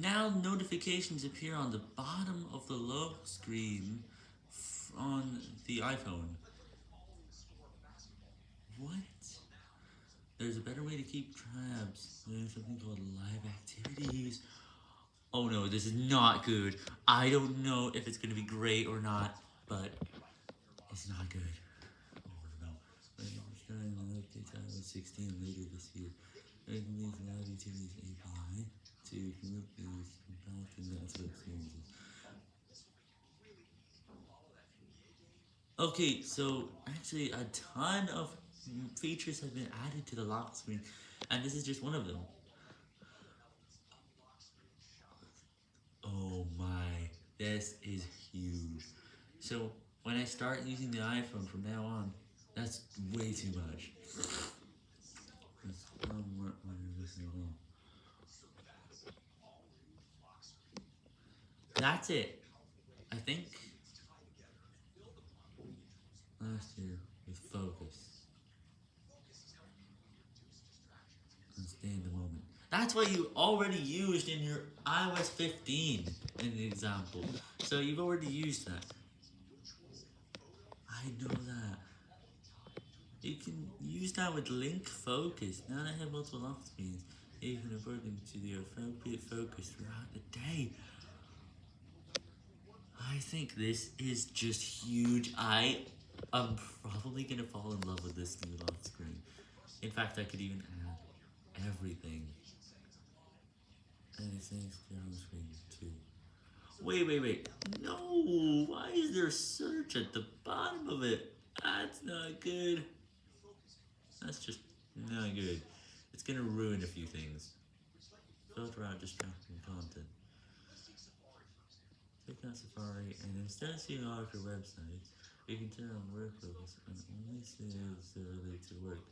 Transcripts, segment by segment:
Now notifications appear on the bottom of the lock screen on the iPhone. What? There's a better way to keep tabs. There's something called live activities. Oh no, this is not good. I don't know if it's going to be great or not, but it's not good. Oh no. I'm starting an update iOS 16 later this year. Making these live activities API Okay, so actually a ton of features have been added to the lock screen, and this is just one of them. Oh my, this is huge. So when I start using the iPhone from now on, that's way too much. That's it. I think last year with focus. And stay in the moment. That's what you already used in your iOS 15 in the example. So you've already used that. I know that. You can use that with link focus. Now that I have multiple lock screens, you can afford them to the appropriate focus throughout the day. I think this is just huge. I am probably going to fall in love with this new lock screen. In fact, I could even add everything. Anything on the screen too. Wait, wait, wait. No! Why is there a search at the bottom of it? That's not good. That's just not good. It's going to ruin a few things. Filter out distracting content. Click Safari, and instead of seeing all of your websites, you can turn on workflows and only see those that relate to work.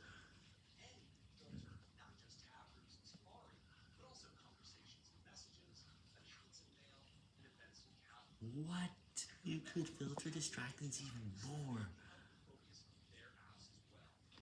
What? You could filter distractions even more.